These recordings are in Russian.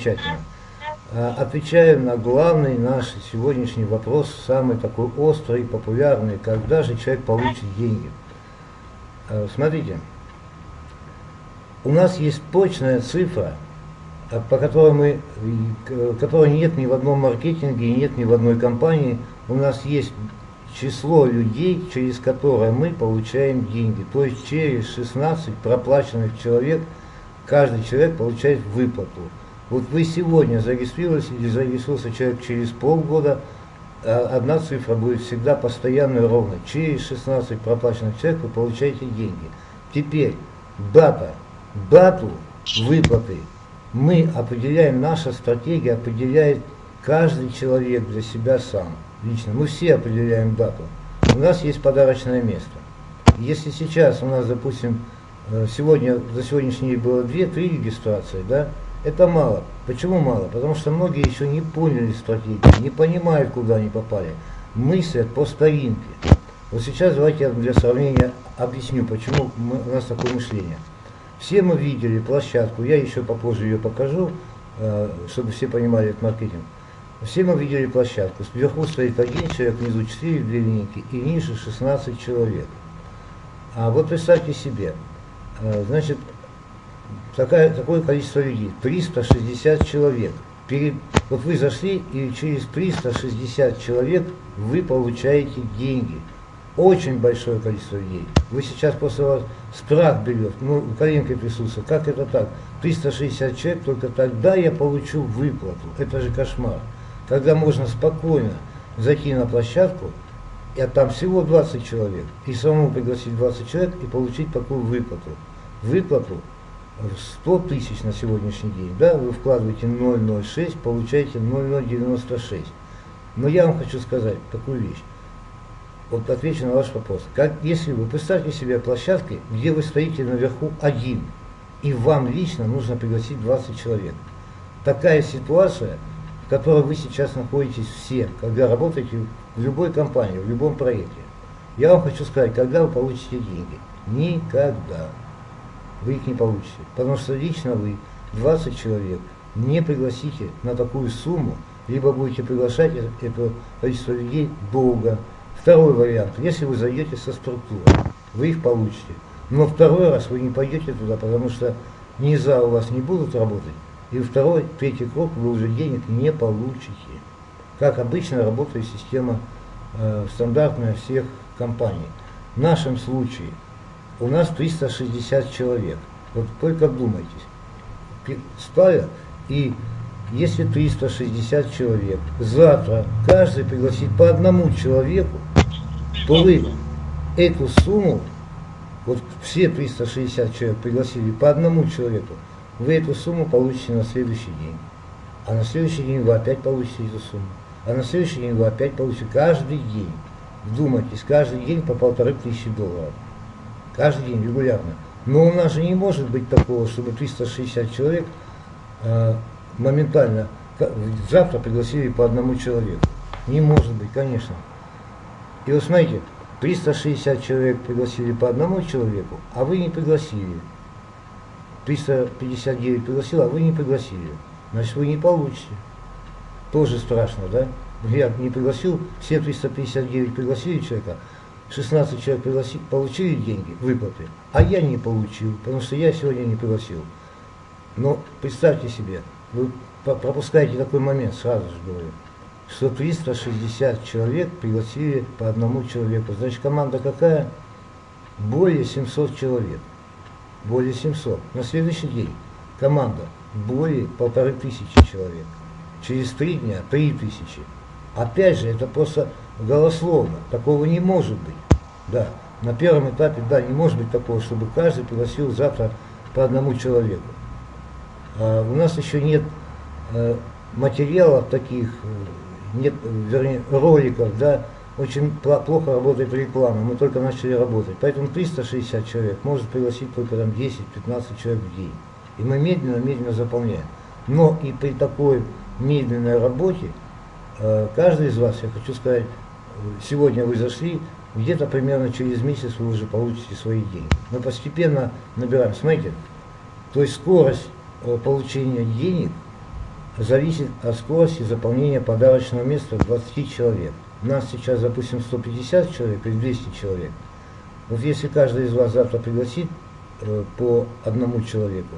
Замечательно. А, Отвечаем на главный наш сегодняшний вопрос, самый такой острый, популярный, когда же человек получит деньги. А, Смотрите, у нас есть точная цифра, а, по которой мы, и, которой нет ни в одном маркетинге, и нет ни в одной компании. У нас есть число людей, через которое мы получаем деньги. То есть через 16 проплаченных человек каждый человек получает выплату. Вот вы сегодня зарегистрировались или зарегистрировался человек через полгода, а одна цифра будет всегда постоянно и ровно. Через 16 проплаченных человек вы получаете деньги. Теперь дата, дату выплаты мы определяем, наша стратегия определяет каждый человек для себя сам, лично. Мы все определяем дату. У нас есть подарочное место. Если сейчас у нас, допустим, э, сегодня, за сегодняшний день было 2-3 регистрации, да, это мало. Почему мало? Потому что многие еще не поняли стратегию, не понимают, куда они попали. Мыслят по старинке. Вот сейчас давайте я для сравнения объясню, почему мы- у нас такое мышление. Все мы видели площадку, я еще попозже ее покажу, э, чтобы все понимали этот маркетинг. Все мы видели площадку. Сверху стоит один человек, внизу 4 две линейки и ниже 16 человек. А вот представьте себе, э, значит, такая, такое количество людей, 360 человек. Перед, вот вы зашли, и через 360 человек вы получаете деньги. Очень большое количество людей. Вы сейчас после вас страх берет, ну, коленкой присутствует. Как это так? 360 человек, только тогда я получу выплату. Это же кошмар. Когда можно спокойно зайти на площадку, а там всего 20 человек, и самому пригласить 20 человек и получить такую выплату. Выплату 100 тысяч на сегодняшний день, да, вы вкладываете 0,06, получаете 0,096. Но я вам хочу сказать такую вещь. Вот отвечу на ваш вопрос. Как, если вы представьте себе площадки, где вы стоите наверху один, и вам лично нужно пригласить 20 человек. Такая ситуация, в которой вы сейчас находитесь все, когда работаете в любой компании, в любом проекте. Я вам хочу сказать, когда вы получите деньги? Никогда вы их не получите. Потому что лично вы 20 человек не пригласите на такую сумму, либо будете приглашать это, количество людей долго. Второй вариант, если вы зайдете со структурой, вы их получите. Но второй раз вы не пойдете туда, потому что низа у вас не будут работать. И второй, третий крок, вы уже денег не получите. Как обычно работает система э, стандартная всех компаний. В нашем случае у нас 360 человек. Вот только вдумайтесь. Стая, и если 360 человек, завтра каждый пригласит по одному человеку, то вы эту сумму, вот все 360 человек пригласили по одному человеку, вы эту сумму получите на следующий день. А на следующий день вы опять получите эту сумму. А на следующий день вы опять получите каждый день. Вдумайтесь, каждый день по полторы тысячи долларов. Каждый день, регулярно. Но у нас же не может быть такого, чтобы 360 человек э, моментально завтра пригласили по одному человеку. Не может быть, конечно. И вот смотрите, 360 человек пригласили по одному человеку, а вы не пригласили. 359 пригласил, а вы не пригласили. Значит, вы не получите. Тоже страшно, да? Я не пригласил, все 359 пригласили человека, 16 человек пригласи- получили деньги, выплаты, а я не получил, потому что я сегодня не пригласил. Но представьте себе, вы пропускаете такой момент, сразу же говорю, что 360 человек пригласили по одному человеку. Значит, команда какая? Более 700 человек. Более 700. На следующий день команда более полторы тысячи человек. Через три дня три тысячи. Опять же, это просто голословно. Такого не может быть. Да, на первом этапе, да, не может быть такого, чтобы каждый пригласил завтра по одному человеку. А у нас еще нет э, материалов таких, э, нет, вернее, роликов, да, очень плохо работает реклама, мы только начали работать. Поэтому 360 человек может пригласить только там 10-15 человек в день. И мы медленно-медленно заполняем. Но и при такой медленной работе, каждый из вас, я хочу сказать, э, сегодня вы зашли, где-то примерно через месяц вы уже получите свои деньги. Мы постепенно набираем. Смотрите, то есть скорость э, получения денег зависит от скорости заполнения подарочного места 20 человек. Нас сейчас, допустим, 150 человек или 200 человек. Вот если каждый из вас завтра пригласит э, по одному человеку,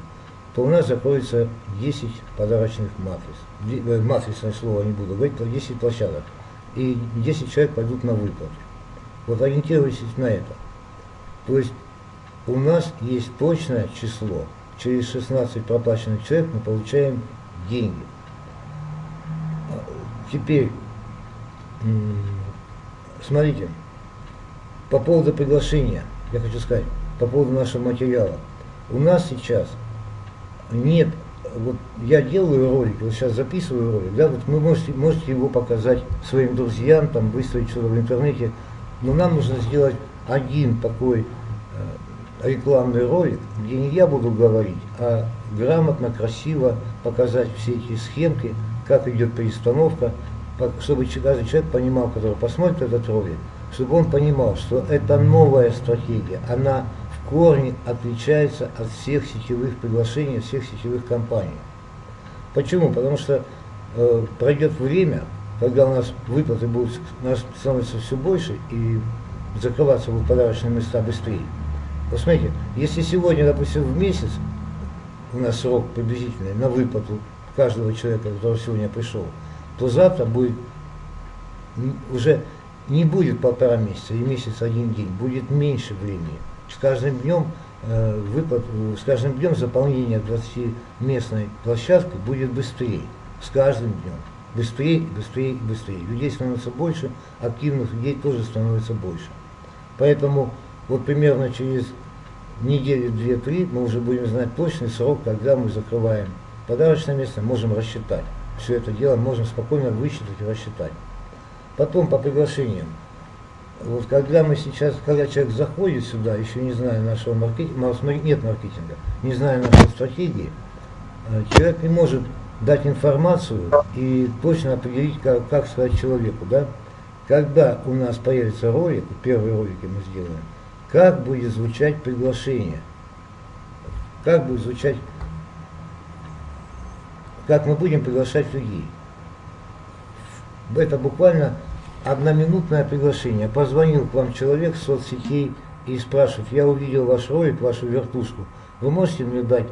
то у нас закроется 10 подарочных матриц. Э, матричное слово не буду говорить, 10 площадок. И 10 человек пойдут на выплату. Вот ориентируйтесь на это. То есть у нас есть точное число. Через 16 проплаченных человек мы получаем деньги. Теперь, смотрите, по поводу приглашения, я хочу сказать, по поводу нашего материала. У нас сейчас нет, вот я делаю ролик, вот сейчас записываю ролик, да, вот вы можете, можете его показать своим друзьям, там, выставить что-то в интернете, но нам нужно сделать один такой рекламный ролик, где не я буду говорить, а грамотно, красиво показать все эти схемки, как идет перестановка, чтобы каждый человек понимал, который посмотрит этот ролик, чтобы он понимал, что это новая стратегия, она корне отличается от всех сетевых приглашений, всех сетевых компаний. Почему? Потому что э, пройдет время, когда у нас выплаты будут нас становиться все больше и закрываться будут подарочные места быстрее. Посмотрите, если сегодня, допустим, в месяц у нас срок приблизительный на выплату каждого человека, который сегодня пришел, то завтра будет уже не будет полтора месяца и месяц один день, будет меньше времени. С каждым днем э, выплат, с каждым днем заполнение 20-местной площадки будет быстрее. С каждым днем. Быстрее, быстрее, быстрее. Людей становится больше, активных людей тоже становится больше. Поэтому вот примерно через недели две-три мы уже будем знать точный срок, когда мы закрываем подарочное место, можем рассчитать. Все это дело можем спокойно высчитать и рассчитать. Потом по приглашениям. Вот когда мы сейчас, когда человек заходит сюда, еще не зная нашего маркетинга, нет маркетинга, не зная нашей стратегии, э, человек не может дать информацию и точно определить, как, как сказать человеку, да? Когда у нас появится ролик, первые ролики мы сделаем, как будет звучать приглашение, как будет звучать, как мы будем приглашать людей. Это буквально одноминутное приглашение. Позвонил к вам человек с соцсетей и спрашивает, я увидел ваш ролик, вашу вертушку, вы можете мне дать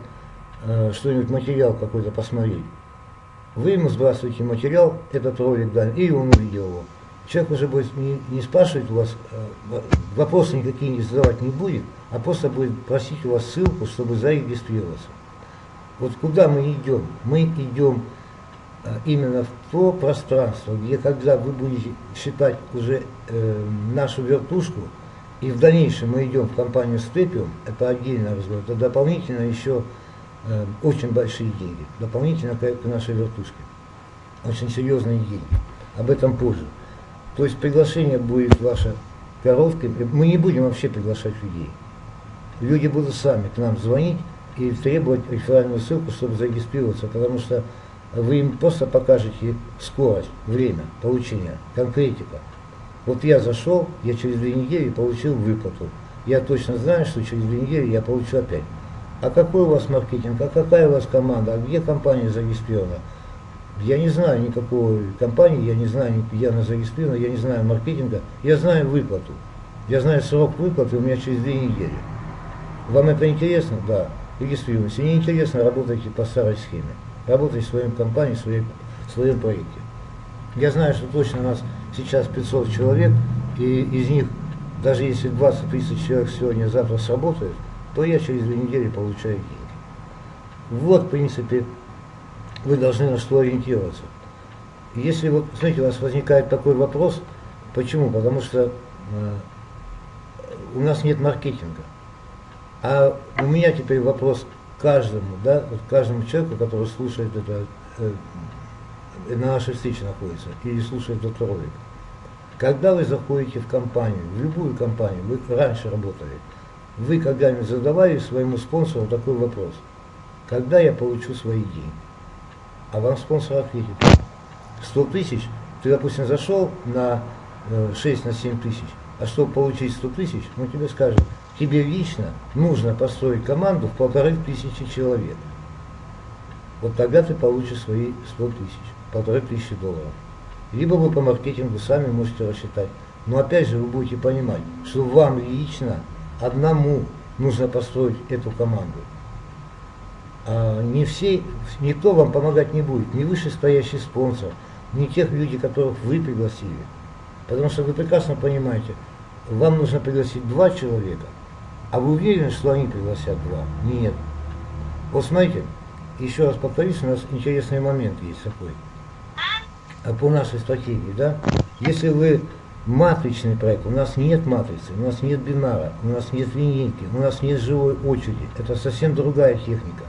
э, что-нибудь, материал какой-то посмотреть? Вы ему сбрасываете материал, этот ролик дали, и он увидел его человек уже будет не, не спрашивать у вас, э, вопросы никакие не задавать не будет, а просто будет просить у вас ссылку, чтобы зарегистрироваться. Вот куда мы идем? Мы идем именно в то пространство, где когда вы будете считать уже э, нашу вертушку, и в дальнейшем мы идем в компанию Степиум, это отдельный разговор, это дополнительно еще э, очень большие деньги, дополнительно к, к нашей вертушке. Очень серьезные деньги. Об этом позже. То есть приглашение будет ваше короткое. Мы не будем вообще приглашать людей. Люди будут сами к нам звонить и требовать реферальную ссылку, чтобы зарегистрироваться, потому что вы им просто покажете скорость, время получения, конкретика. Вот я зашел, я через две недели получил выплату. Я точно знаю, что через две недели я получу опять. А какой у вас маркетинг, а какая у вас команда, а где компания зарегистрирована? Я не знаю никакой компании, я не знаю, где она зарегистрирована, я не знаю маркетинга, я знаю выплату. Я знаю срок выплаты у меня через две недели. Вам это интересно? Да. Регистрируйтесь. Не интересно, работайте по старой схеме. Работайте в своей компании, в своей, в своем проекте. Я знаю, что точно у нас сейчас 500 человек, и из них, даже если 20 тысяч человек сегодня, завтра сработает, то я через две недели получаю деньги. Вот, в принципе, вы должны на что ориентироваться. Если вот, знаете, у вас возникает такой вопрос, почему? Потому что э, у нас нет маркетинга. А у меня теперь вопрос каждому, да, вот каждому человеку, который слушает это, э, на нашей встрече находится, или слушает этот ролик. Когда вы заходите в компанию, в любую компанию, вы раньше работали, вы когда-нибудь задавали своему спонсору такой вопрос, когда я получу свои деньги? а вам спонсор ответит. 100 тысяч, ты, допустим, зашел на 6 э, на 7 тысяч, а чтобы получить 100 тысяч, мы тебе скажем, тебе лично нужно построить команду в полторы тысячи человек. Вот тогда ты получишь свои 100 тысяч, полторы тысячи долларов. Либо вы по маркетингу сами можете рассчитать. Но опять же вы будете понимать, что вам лично одному нужно построить эту команду. А не все, никто вам помогать не будет, ни вышестоящий спонсор, ни тех людей, которых вы пригласили. Потому что вы прекрасно понимаете, вам нужно пригласить два человека, а вы уверены, что они пригласят два? Нет. Вот смотрите, еще раз повторюсь, у нас интересный момент есть такой. А по нашей стратегии, да, если вы матричный проект, у нас нет матрицы, у нас нет бинара, у нас нет линейки, у нас нет живой очереди, это совсем другая техника.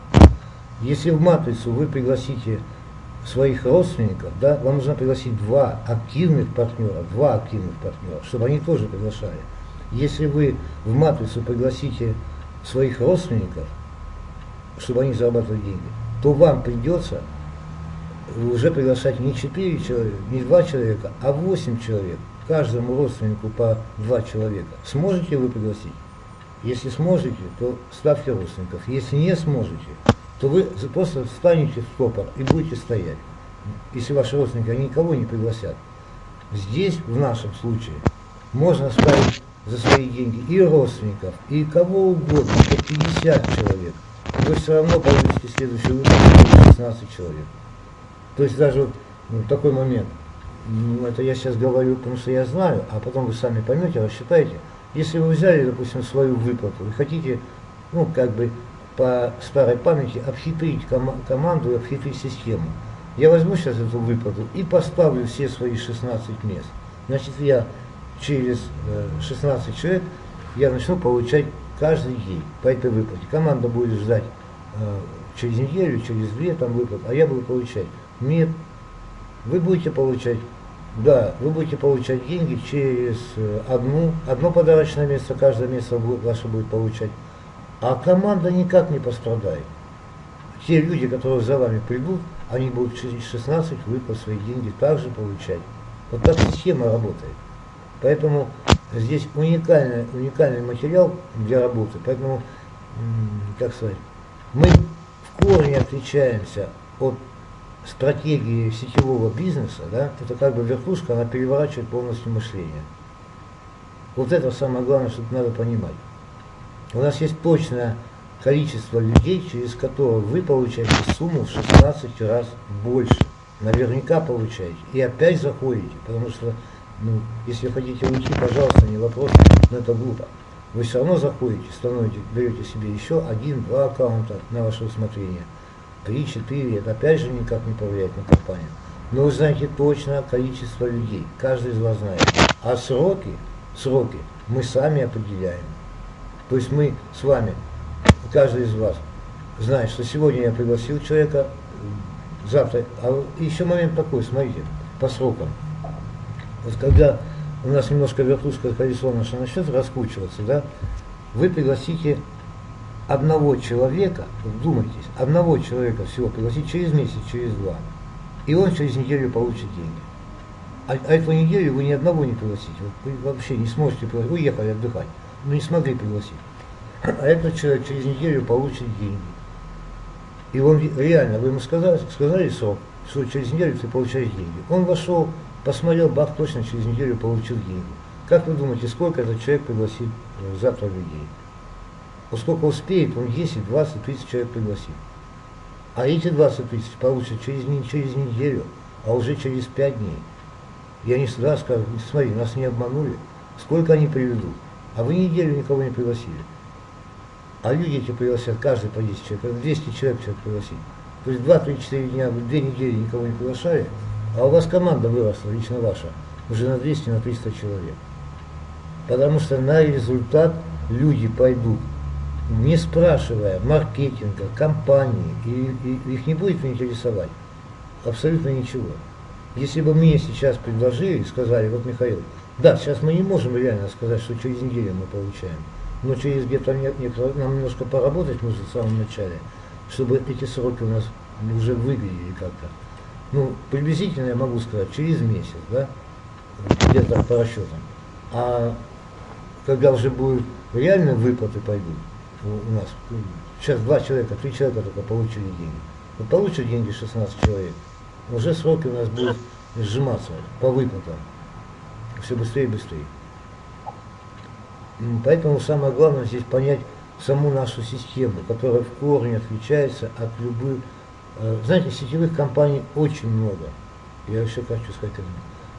Если в матрицу вы пригласите своих родственников, да, вам нужно пригласить два активных партнера, два активных партнера, чтобы они тоже приглашали. Если вы в матрицу пригласите своих родственников, чтобы они зарабатывали деньги, то вам придется уже приглашать не 4 человека, не 2 человека, а 8 человек. Каждому родственнику по 2 человека. Сможете вы пригласить? Если сможете, то ставьте родственников. Если не сможете, то вы просто встанете в стопор и будете стоять. Если ваши родственники никого не пригласят. Здесь, в нашем случае, можно ставить за свои деньги и родственников, и кого угодно, хоть 50 человек. Вы все равно получите следующий выпуск 16 человек. То есть даже ну, такой момент, ну, это я сейчас говорю, потому что я знаю, а потом вы сами поймете, рассчитаете. Если вы взяли, допустим, свою выплату и хотите, ну, как бы по старой памяти обхитрить ком команду и обхитрить систему, я возьму сейчас эту выплату и поставлю все свои 16 мест. Значит, я через 16 э, человек я начну получать каждый день по этой выплате. Команда будет ждать э, через неделю, через две там выплат, а я буду получать. Нет, вы будете получать, да, вы будете получать деньги через э, одну, одно подарочное место, каждое место ваше будет получать, а команда никак не пострадает. Те люди, которые за вами придут, они будут через 16 выплат свои деньги также получать. Вот так система работает. Поэтому здесь уникальный, уникальный материал для работы. Поэтому, как сказать, мы в корне отличаемся от стратегии сетевого бизнеса, да, это как бы верхушка, она переворачивает полностью мышление. Вот это самое главное, что надо понимать. У нас есть точное количество людей, через которое вы получаете сумму в 16 раз больше. Наверняка получаете. И опять заходите, потому что, ну, если хотите уйти, пожалуйста, не вопрос, но это глупо. Вы все равно заходите, становите, берете себе еще один-два аккаунта на ваше усмотрение – 3-4, это опять же никак не повлияет на компанию. Но вы знаете точно количество людей, каждый из вас знает. А сроки, сроки мы сами определяем. То есть мы с вами, каждый из вас знает, что сегодня я пригласил человека, завтра, а еще момент такой, смотрите, по срокам. Вот когда у нас немножко верхушка колесо наше начнет раскручиваться, да, вы пригласите одного человека, вдумайтесь, одного человека всего пригласить через месяц, через два, и он через неделю получит деньги. А, а эту неделю вы ни одного не пригласите, вы вообще не сможете пригласить, уехали отдыхать, но не смогли пригласить. А этот человек через неделю получит деньги. И он реально, вы ему сказали, сказали срок, что через неделю ты получаешь деньги. Он вошел, посмотрел, бах, точно через неделю получил деньги. Как вы думаете, сколько этот человек пригласит э, завтра людей? Поскольку успеет, он 10, 20 тысяч человек пригласит. А эти 20 тысяч получат через, через неделю, а уже через 5 дней. И они сюда скажут, смотри, нас не обманули, сколько они приведут. А вы неделю никого не пригласили. А люди эти пригласят, каждый по 10 человек, 200 человек человек пригласить. То есть 2-3-4 дня, вы 2 недели никого не приглашали, а у вас команда выросла, лично ваша, уже на 200, на 300 человек. Потому что на результат люди пойдут не спрашивая маркетинга, компании, и, и их не будет интересовать абсолютно ничего. Если бы мне сейчас предложили и сказали, вот Михаил, да, сейчас мы не можем реально сказать, что через неделю мы получаем, но через где-то нам немножко поработать нужно в самом начале, чтобы эти сроки у нас уже выглядели как-то. Ну, приблизительно я могу сказать, через месяц, да, где-то по расчетам. А когда уже будут реально выплаты пойдут, у нас сейчас два человека, три человека только получили деньги. Вот получат деньги 16 человек, уже сроки у нас будут сжиматься по выплатам. Все быстрее и быстрее. Поэтому самое главное здесь понять саму нашу систему, которая в корне отличается от любых... Э, знаете, сетевых компаний очень много. Я еще хочу сказать.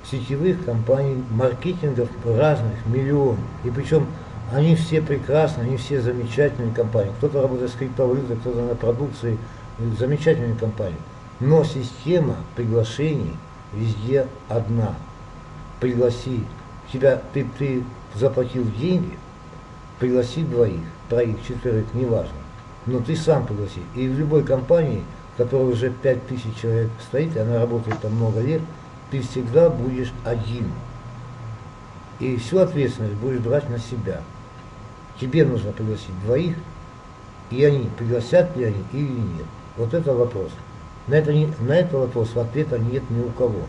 Сетевых компаний, маркетингов разных, миллион. И причем они все прекрасны, они все замечательные компании. Кто-то работает с криптовалютой, кто-то на продукции. Замечательные компании. Но система приглашений везде одна. Пригласи. Тебя, ты, ты заплатил деньги, пригласи двоих, троих, четверых, неважно. Но ты сам пригласи. И в любой компании, которой уже 5000 человек стоит, и она работает там много лет, ты всегда будешь один. И всю ответственность будешь брать на себя. Тебе нужно пригласить двоих, и они, пригласят ли они или нет. Вот это вопрос. На, это, на этот вопрос ответа нет ни у кого.